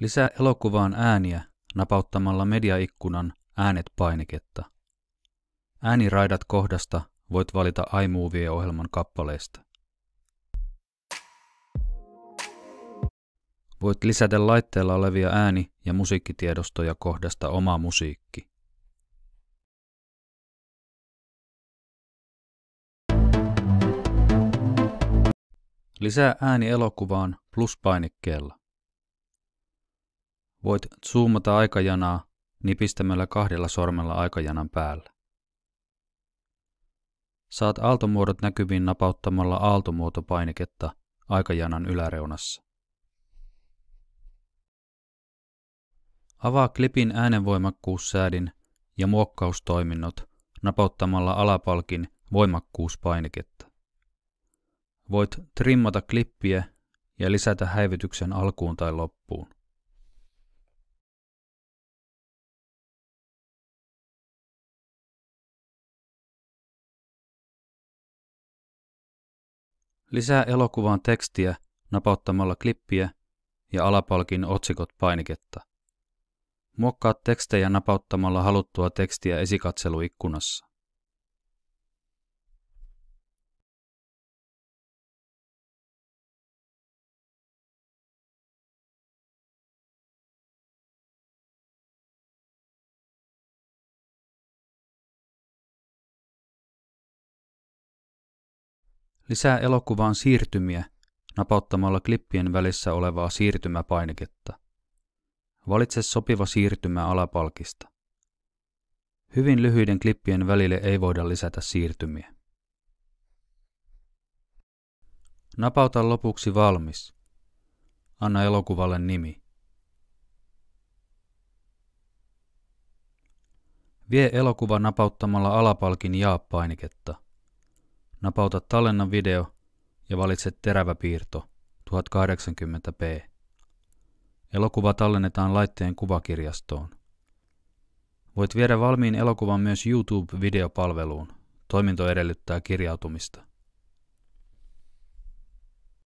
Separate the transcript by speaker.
Speaker 1: Lisää elokuvaan ääniä napauttamalla mediaikkunan Äänet-painiketta. Ääniraidat kohdasta voit valita iMovie-ohjelman kappaleista. Voit lisätä laitteella olevia ääni- ja musiikkitiedostoja kohdasta oma musiikki. Lisää ääni elokuvaan plus-painikkeella. Voit zoomata aikajanaa nipistämällä kahdella sormella aikajanan päällä. Saat aaltomuodot näkyviin napauttamalla aaltomuotopainiketta aikajanan yläreunassa. Avaa klipin äänenvoimakkuussäädin ja muokkaustoiminnot napauttamalla alapalkin voimakkuuspainiketta. Voit trimmata klippiä ja lisätä häivytyksen alkuun tai loppuun. Lisää elokuvaan tekstiä napauttamalla klippiä ja alapalkin otsikot painiketta. Muokkaa tekstejä napauttamalla haluttua tekstiä esikatseluikkunassa. Lisää elokuvaan siirtymiä napauttamalla klippien välissä olevaa siirtymäpainiketta. Valitse sopiva siirtymä alapalkista. Hyvin lyhyiden klippien välille ei voida lisätä siirtymiä. Napauta lopuksi valmis. Anna elokuvalle nimi. Vie elokuva napauttamalla alapalkin jaa-painiketta. Napauta tallenna video ja valitse terävä piirto 1080p. Elokuva tallennetaan laitteen kuvakirjastoon. Voit viedä valmiin elokuvan myös YouTube-videopalveluun. Toiminto edellyttää kirjautumista.